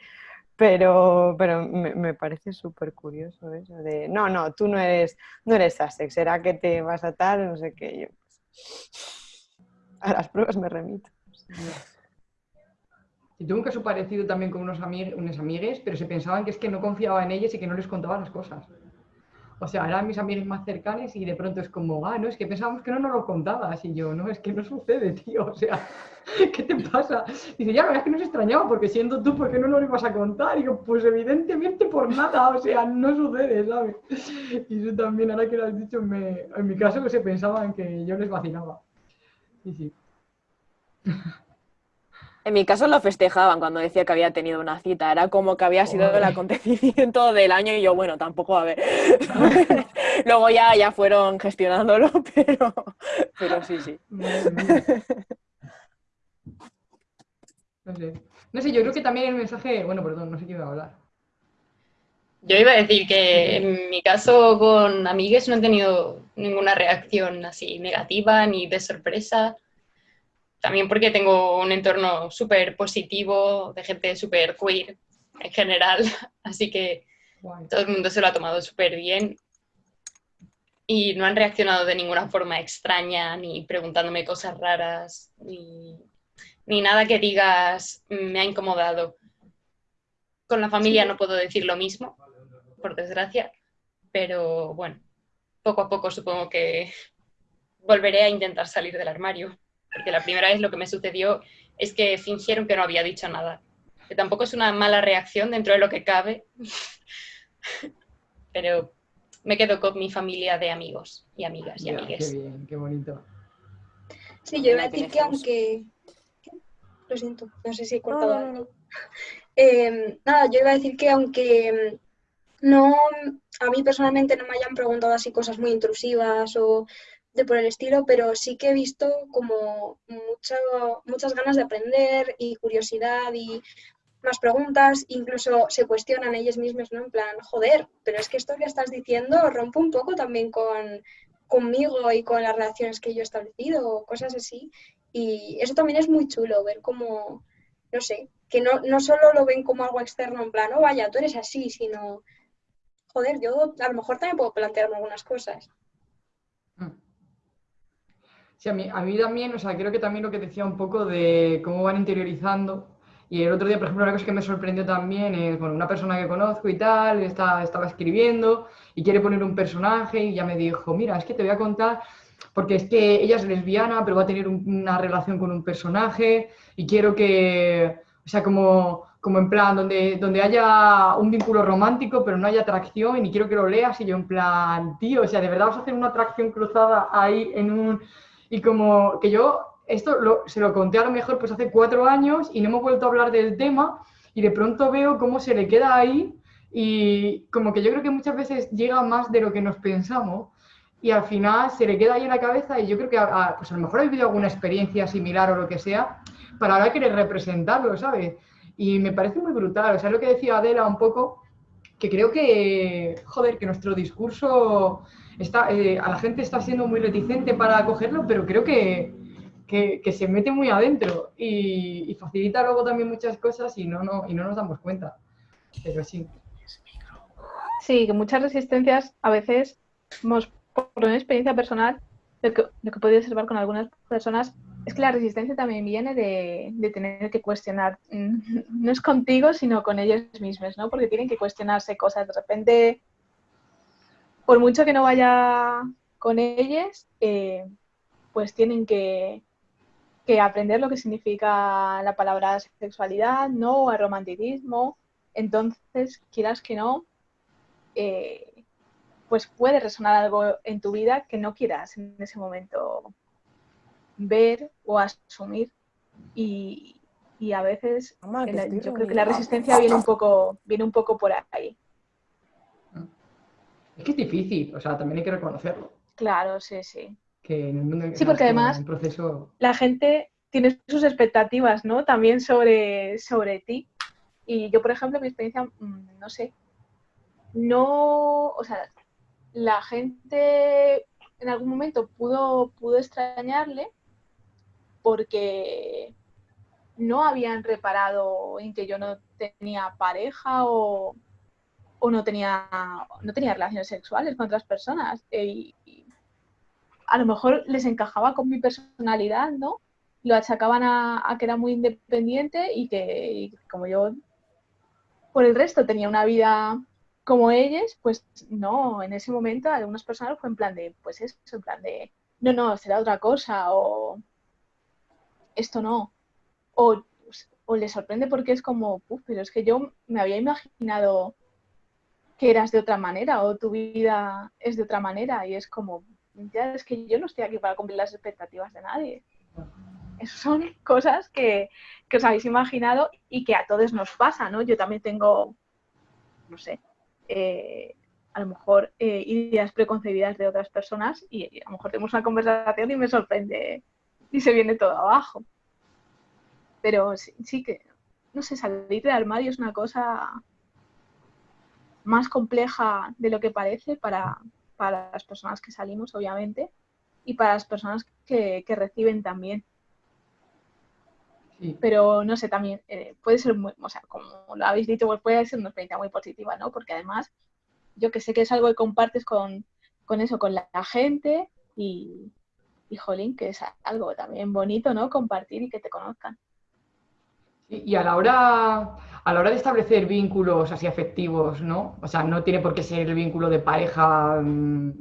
Speaker 7: pero, pero me, parece súper curioso eso de, no, no, tú no eres, no eres Asex, será que te vas a tal, no sé qué. Yo, pues, a las pruebas me remito.
Speaker 1: Y tuve un caso parecido también con unos, amig unos amigues, pero se pensaban que es que no confiaba en ellos y que no les contaba las cosas. O sea, eran mis amigos más cercanos y de pronto es como, ah, no, es que pensábamos que no nos lo contabas. Y yo, no, es que no sucede, tío. [laughs] O sea, ¿qué te pasa? Dice, ya, la verdad es que nos extrañaba porque siendo tú, ¿por qué no nos lo ibas a contar? Y yo, pues evidentemente por nada, o sea, no sucede, ¿sabes? Y eso también, ahora que lo has dicho, me, en mi caso que se pensaban que yo les vacilaba. Y sí. [laughs]
Speaker 5: En mi caso lo festejaban cuando decía que había tenido una cita. Era como que había sido el acontecimiento del año y yo, bueno, tampoco, a ver. [laughs] [laughs] Luego ya, ya fueron gestionándolo, [laughs] pero, pero sí, sí.
Speaker 1: No sé. No sé, yo creo que también el mensaje... Bueno, perdón, no sé qué iba a hablar.
Speaker 2: Yo iba a decir que en mi caso con amigues no he tenido ninguna reacción así negativa ni de sorpresa también porque tengo un entorno súper positivo, de gente súper queer en general, [laughs] así que todo el mundo se lo ha tomado súper bien y no han reaccionado de ninguna forma extraña, ni preguntándome cosas raras, ni, nada que digas me ha incomodado. Con la familia no puedo decir lo mismo, por desgracia, pero bueno, poco a poco supongo que volveré a intentar salir del armario porque la primera vez lo que me sucedió es que fingieron que no había dicho nada, que tampoco es una mala reacción dentro de lo que cabe, [laughs] pero me quedo con mi familia de amigos y amigas y amigues.
Speaker 1: Qué bien, qué bonito.
Speaker 4: Sí, yo iba a decir que aunque... Lo siento, no sé si he cortado [laughs] em, nada, yo iba a decir que aunque em, no, a mí personalmente no me hayan preguntado así cosas muy intrusivas o de por el estilo, pero sí que he visto como mucho, muchas ganas de aprender y curiosidad y más preguntas, incluso se cuestionan ellos mismos, ¿no? En plan, joder, pero es que esto que estás diciendo rompe un poco también con conmigo y con las relaciones que yo he establecido, cosas así. Y eso también es muy chulo, ver cómo, no sé, que no, no solo lo ven como algo externo, en plan, oh, vaya, tú eres así, sino, joder, yo a lo mejor también puedo plantearme algunas cosas.
Speaker 1: Sí, a mí, a mí también, o sea, creo que también lo que decía un poco de cómo van interiorizando. Y el otro día, por ejemplo, una cosa que me sorprendió también es, bueno, una persona que conozco y tal, está, estaba escribiendo y quiere poner un personaje y ya me dijo, mira, es que te voy a contar, porque es que ella es lesbiana, pero va a tener un- una relación con un personaje y quiero que, o sea, como, como en plan, donde, donde haya un vínculo romántico, pero no haya atracción y quiero que lo leas y yo en plan, tío, o sea, de verdad vas a hacer una atracción cruzada ahí en un... Y como que yo esto lo- se lo conté a lo mejor pues hace cuatro años y no hemos vuelto a hablar del tema y de pronto veo cómo se le queda ahí y como que yo creo que muchas veces llega más de lo que nos pensamos y al final se le queda ahí en la cabeza y yo creo que a, a- pues a lo mejor ha vivido alguna experiencia similar o lo que sea para ahora querer representarlo, ¿sabes? Y me parece muy brutal, o sea, lo que decía Adela un poco, que creo que, joder, que nuestro discurso está, eh, a la gente está siendo muy reticente para acogerlo, pero creo que, que, se mete muy adentro y, y facilita luego también muchas cosas y no, no, y no nos damos cuenta. Pero sí.
Speaker 6: Sí, que muchas resistencias a veces, por una experiencia personal, lo que, lo que he podido observar con algunas personas es que la resistencia también viene de, de tener que cuestionar, mm, [laughs] no es contigo, sino con ellos mismos, ¿no? Porque tienen que cuestionarse cosas. De repente, por mucho que no vaya con ellos, eh, pues tienen que, que aprender lo que significa la palabra sexualidad, ¿no? O el romanticismo. Entonces, quieras que no, eh, pues puede resonar algo en tu vida que no quieras en ese momento ver o asumir y, y a veces
Speaker 5: estoy
Speaker 6: yo creo que la resistencia viene un poco viene un poco por ahí
Speaker 1: Es que es difícil, o sea, también hay que reconocerlo.
Speaker 6: claro sí sí
Speaker 1: Que en el mundo en
Speaker 6: Sí, porque además-
Speaker 1: un proceso.
Speaker 6: la gente tiene sus expectativas no también sobre sobre ti y yo por ejemplo mi experiencia mm, no sé no o sea la gente en algún momento pudo pudo extrañarle porque no habían reparado en que yo no tenía pareja o, o no, tenía, no tenía relaciones sexuales con otras personas. E- y, a lo mejor les encajaba con mi personalidad, ¿no? Lo achacaban a, a que era muy independiente y que como yo por el resto tenía una vida como ellos, pues no, en ese momento algunas personas fue en plan de, pues eso, en plan de, no, no, será otra cosa o esto no. O, o le sorprende porque es como, "Puf, pero es que yo me había imaginado que eras de otra manera o tu vida es de otra manera y es como, ya es que yo no estoy aquí para cumplir las expectativas de nadie. Esas son cosas que, que os habéis imaginado y que a todos nos pasa, ¿no? Yo también tengo, no sé, eh, a lo mejor eh, ideas preconcebidas de otras personas y a lo mejor tenemos una conversación y me sorprende y se viene todo abajo. Pero sí, sí que, no sé, salir del armario es una cosa más compleja de lo que parece para, para las personas que salimos, obviamente, y para las personas que, que reciben también.
Speaker 1: Sí.
Speaker 6: Pero no sé, también eh, puede ser muy, o sea, como lo habéis dicho, pues puede ser una experiencia muy positiva, ¿no? Porque además, yo que sé que es algo que compartes con, con eso, con la, la gente y, y, jolín, que es algo también bonito, ¿no? Compartir y que te conozcan.
Speaker 1: Y a la hora, a la hora de establecer vínculos así afectivos, ¿no? O sea, no tiene por qué ser el vínculo de pareja mm,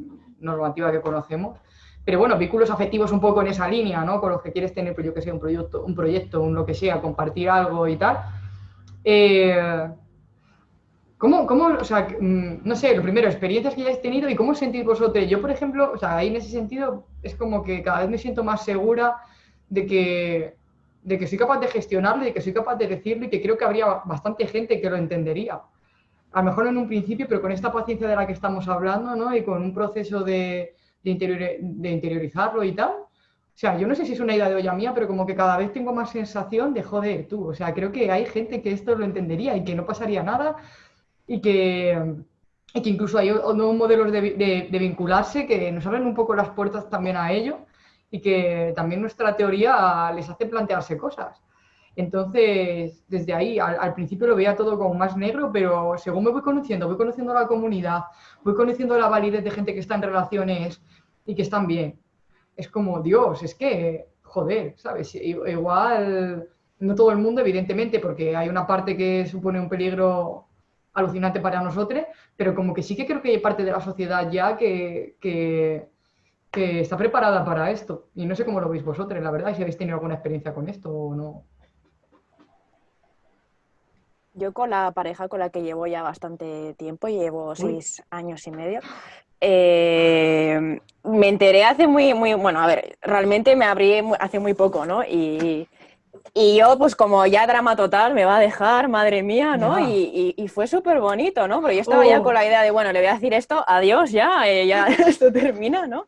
Speaker 1: normativa que conocemos, pero bueno, vínculos afectivos un poco en esa línea, ¿no? Con los que quieres tener, pues yo que sé, un proyecto, un proyecto, un lo que sea, compartir algo y tal. Eh, ¿Cómo, cómo, o sea, mm, no sé, lo primero, experiencias que hayáis tenido y cómo os sentís vosotros? Yo, por ejemplo, o sea, ahí en ese sentido es como que cada vez me siento más segura de que, de que soy capaz de gestionarlo, de que soy capaz de decirlo y que creo que habría bastante gente que lo entendería. A lo mejor en un principio, pero con esta paciencia de la que estamos hablando, ¿no? Y con un proceso de, de, interior- de interiorizarlo y tal. O sea, yo no sé si es una idea de olla mía, pero como que cada vez tengo más sensación de joder, tú. O sea, creo que hay gente que esto lo entendería y que no pasaría nada y que, y que incluso hay nuevos modelos de, de- de vincularse que nos abren un poco las puertas también a ello y que también nuestra teoría les hace plantearse cosas. Entonces, desde ahí, al, al principio lo veía todo como más negro, pero según me voy conociendo, voy conociendo la comunidad, voy conociendo la validez de gente que está en relaciones y que están bien. es como, Dios, es que, joder, ¿sabes? Igual, no todo el mundo, evidentemente, porque hay una parte que supone un peligro alucinante para nosotros, pero como que sí que creo que hay parte de la sociedad ya que, que, está preparada para esto. Y no sé cómo lo veis vosotros, la verdad, si habéis tenido alguna experiencia con esto o no.
Speaker 5: Yo con la pareja con la que llevo ya bastante tiempo, llevo seis años y medio, eh, me enteré hace muy, muy, bueno, a ver, realmente me abrí hace muy poco, ¿no? Y, y yo, pues como ya drama total, me va a dejar, madre mía, ¿no? Y, y, fue súper bonito, ¿no? Porque yo estaba ya con la oh. idea de, bueno, le voy a decir esto, adiós ya, eh, ya [laughs] esto termina, ¿no?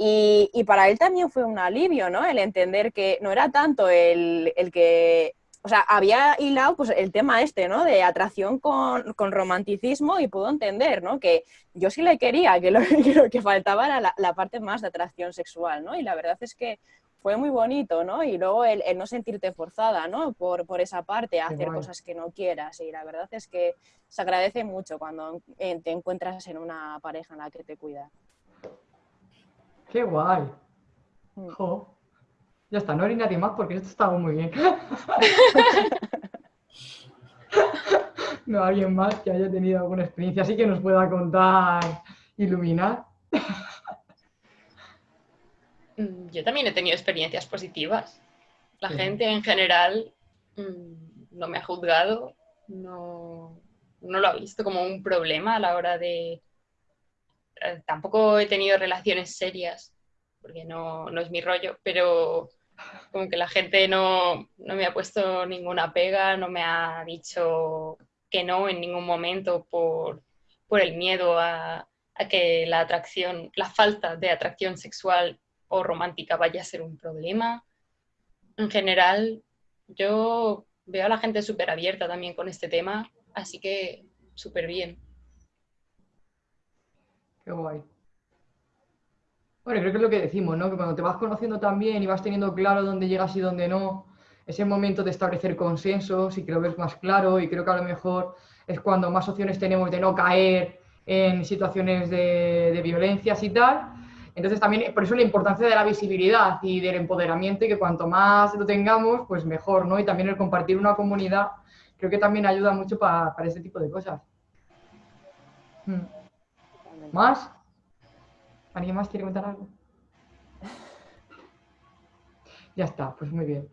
Speaker 5: Y, y, para él también fue un alivio, ¿no? El entender que no era tanto el, el que o sea, había hilado pues, el tema este, ¿no? De atracción con, con, romanticismo y pudo entender, ¿no? Que yo sí le quería, [laughs] que lo, que faltaba era la, la, parte más de atracción sexual, ¿no? Y la verdad es que fue muy bonito, ¿no? Y luego el, el no sentirte forzada, ¿no? Por, por esa parte, a hacer cosas que no quieras. Y la verdad es que se agradece mucho cuando te encuentras en una pareja en la que te cuida.
Speaker 1: ¡Qué guay! Mm. Ya está, no hay nadie más porque esto estaba muy bien. [laughs] no alguien más que haya tenido alguna experiencia así que nos pueda contar, iluminar.
Speaker 2: Mm, yo también he tenido experiencias positivas. La gente en general mm, no me ha juzgado, no, no, lo ha visto como un problema a la hora de... Eh, tampoco he tenido relaciones serias, porque no, no es mi rollo, pero como que la gente no, me ha puesto ninguna pega, no me ha dicho que no en ningún momento por, el miedo a, que la atracción, la falta de atracción sexual o romántica vaya a ser un problema. En general, yo veo a la gente súper abierta también con este tema, así que súper bien.
Speaker 1: Bueno, creo que es lo que decimos, ¿no? Que cuando te vas conociendo también y vas teniendo claro dónde llegas y dónde no, es el momento de establecer consensos y que lo ves más claro y creo que a lo mejor es cuando más opciones tenemos de no caer en situaciones de, violencias y tal. Entonces también, por eso la importancia de la visibilidad y del empoderamiento y que cuanto más lo tengamos, pues mejor, ¿no? Y también el compartir una comunidad, creo que también ayuda mucho para, para este tipo de cosas. Hmm. ¿Más? ¿Alguien más quiere contar algo? [laughs] Ya está, pues muy bien.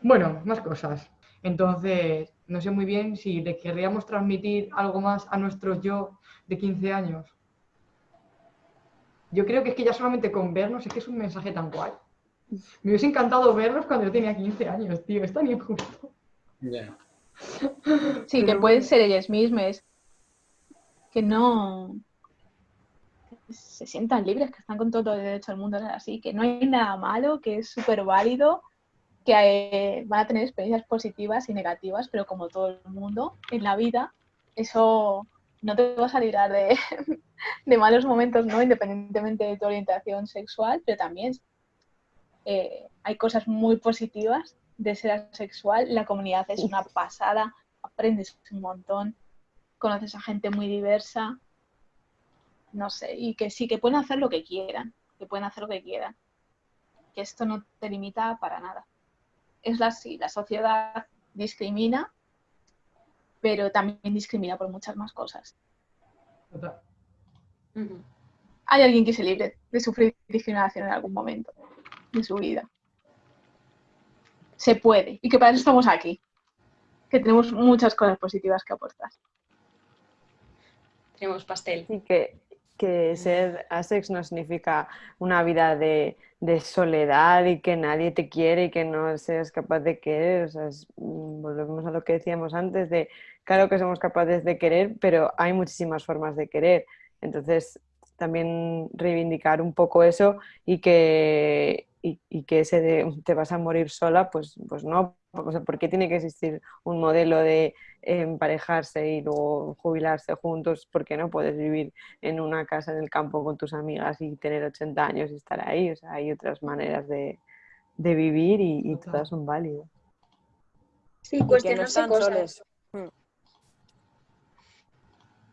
Speaker 1: Bueno, más cosas. Entonces, no sé muy bien si le querríamos transmitir algo más a nuestro yo de 15 años. Yo creo que es que ya solamente con vernos es que es un mensaje tan guay. Me hubiese encantado verlos cuando yo tenía 15 años, tío. Es tan injusto.
Speaker 6: Sí, que pueden ser ellas mismas. Que no, se sientan libres, que están con todo el derecho del mundo, así, que no hay nada malo, que es súper válido, que eh, van a tener experiencias positivas y negativas, pero como todo el mundo en la vida, eso no te va a salir de, [laughs] de malos momentos, ¿no? Independientemente de tu orientación sexual, pero también eh, hay cosas muy positivas de ser asexual. La comunidad es una pasada, aprendes un montón, conoces a gente muy diversa, no sé, y que sí, que pueden hacer lo que quieran, que pueden hacer lo que quieran, que esto no te limita para nada. Es la, sí, la sociedad discrimina, pero también discrimina por muchas más cosas. Hay alguien que se libre de sufrir discriminación en algún momento de su vida. Se puede, y que para eso estamos aquí, que tenemos muchas cosas positivas que aportar.
Speaker 2: Tenemos pastel.
Speaker 7: Y que que ser asex no significa una vida de, soledad y que nadie te quiere y que no seas capaz de querer. O sea, mm, volvemos a lo que decíamos antes de, claro que somos capaces de querer, pero hay muchísimas formas de querer. Entonces, también reivindicar un poco eso y que, y, que ese de te vas a morir sola, pues, pues no. O sea, ¿Por qué tiene que existir un modelo de emparejarse y luego jubilarse juntos? ¿Por qué no puedes vivir en una casa en el campo con tus amigas y tener 80 años y estar ahí? O sea, hay otras maneras de, de vivir y, y, todas son válidas.
Speaker 4: Sí, cuestionarse no cosas.
Speaker 5: Mm.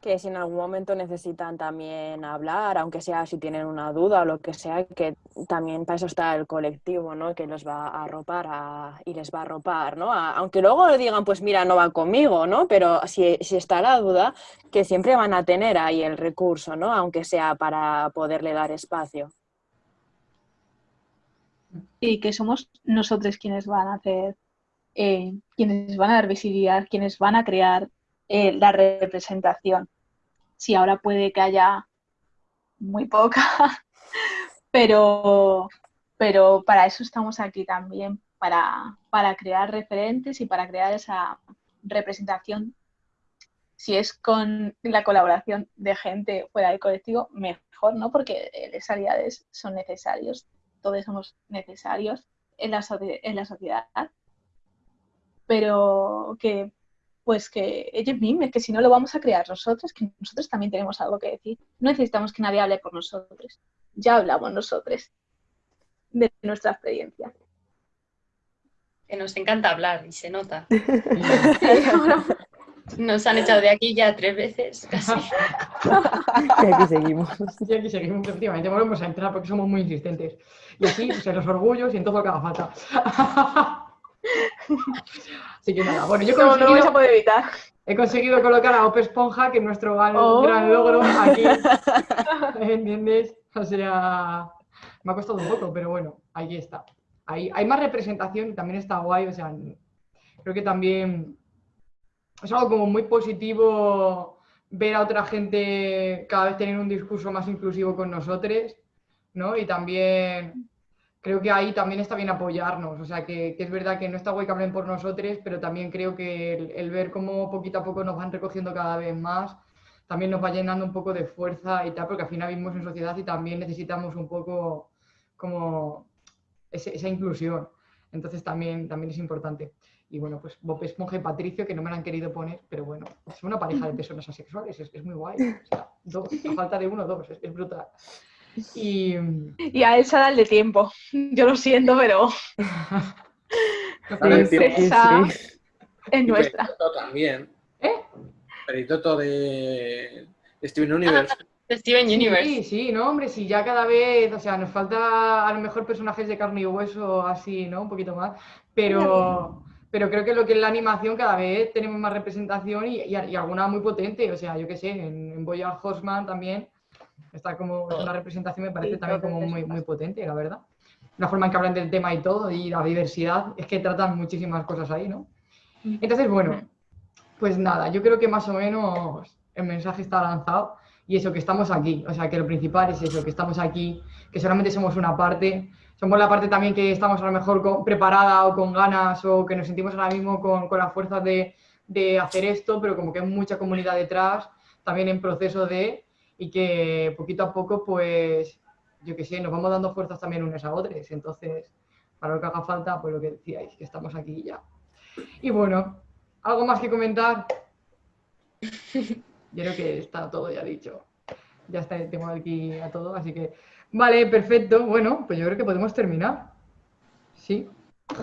Speaker 5: Que si en algún momento necesitan también hablar, aunque sea si tienen una duda o lo que sea, que también para eso está el colectivo, ¿no? Que los va a arropar a- y les va a arropar, ¿no? Aunque luego le digan, pues mira, no va conmigo, ¿no? Pero si, si está la duda, que siempre van a tener ahí el recurso, ¿no? Aunque sea para poderle dar espacio.
Speaker 6: y que somos nosotros quienes van a hacer, eh, quienes van a dar visibilidad, quienes van a crear eh, la representación. Sí, ahora puede que haya muy poca, [laughs] pero, pero para eso estamos aquí también, para, para crear referentes y para crear esa representación. Si es con la colaboración de gente fuera del colectivo, mejor, ¿no? Porque las aliades son necesarios todos somos necesarios en la, en la sociedad, pero que pues que ellos mismos, que si no lo vamos a crear nosotros, que nosotros también tenemos algo que decir. No necesitamos que nadie hable por nosotros, ya hablamos nosotros de nuestra experiencia.
Speaker 2: Que nos encanta hablar y se nota. [laughs] [laughs] Nos han echado de aquí ya tres veces casi.
Speaker 7: Y aquí seguimos. [laughs]
Speaker 1: Y aquí seguimos, efectivamente, volvemos a entrar porque somos muy insistentes. Y así, pues, en los orgullos y en todo lo que haga falta. Así que nada, bueno, yo he
Speaker 6: No, no lo vais a
Speaker 1: conseguido,
Speaker 6: poder evitar.
Speaker 1: he conseguido colocar a Ope Esponja, que es nuestro gran,
Speaker 6: Oh.
Speaker 1: gran logro aquí. [laughs] ¿Entiendes? O sea, me ha costado un poco, pero bueno, ahí está. Ahí, hay más representación y también está guay, o sea, creo que también es algo como muy positivo ver a otra gente cada vez tener un discurso más inclusivo con nosotros, ¿no? Y también creo que ahí también está bien apoyarnos, o sea, que, que es verdad que no está guay que hablen por nosotros, pero también creo que el, el ver cómo poquito a poco nos van recogiendo cada vez más, también nos va llenando un poco de fuerza y tal, porque al final vivimos en sociedad y también necesitamos un poco como ese- esa inclusión. Entonces también, también es importante. Y bueno, pues Bob Esponja y Patricio, que no me lo han querido poner, pero bueno, es una pareja de personas asexuales, es, es muy guay. O sea, dos, a falta de uno, dos, es, es brutal. Y
Speaker 6: Y a Elsa dale tiempo. Yo lo siento, pero
Speaker 3: Dale
Speaker 7: Sí,
Speaker 3: tiempo.
Speaker 7: sí,
Speaker 6: Esa-
Speaker 7: sí.
Speaker 6: es nuestra.
Speaker 3: Peritoto también.
Speaker 1: ¿Eh?
Speaker 3: Peritoto de de Steven Universe.
Speaker 2: De Steven Universe.
Speaker 1: Sí, sí, no, hombre, sí, ya cada vez, o sea, nos falta a lo mejor personajes de carne y hueso así, ¿no? Un poquito más, pero, pero creo que lo que es la animación cada vez tenemos más representación y, y- y alguna muy potente, o sea, yo qué sé, en, en Bojack Horseman también está como, una representación me parece
Speaker 5: Sí,
Speaker 1: también como muy, muy potente, la verdad. La forma en que hablan del tema y todo, y la diversidad, es que tratan muchísimas cosas ahí, ¿no? Entonces, bueno, pues nada, yo creo que más o menos el mensaje está lanzado y eso, que estamos aquí. O sea, que lo principal es eso, que estamos aquí, que solamente somos una parte. Somos la parte también que estamos a lo mejor con- preparada o con ganas o que nos sentimos ahora mismo con, con la fuerza de, de hacer esto, pero como que hay mucha comunidad detrás, también en proceso de, y que poquito a poco, pues, yo qué sé, nos vamos dando fuerzas también unas a otras. Entonces, para lo que haga falta, pues lo que decíais, que estamos aquí ya. Y bueno, ¿algo más que comentar? [laughs] Yo creo que está todo ya dicho. Ya está, tengo aquí a todo, así que. Vale, perfecto. Bueno, pues yo creo que podemos terminar. Sí,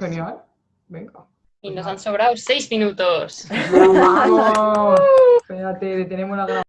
Speaker 1: genial. Venga.
Speaker 2: Y nos han sobrado seis minutos.
Speaker 1: ¡Vamos! [laughs] Espérate, detenemos la grabación.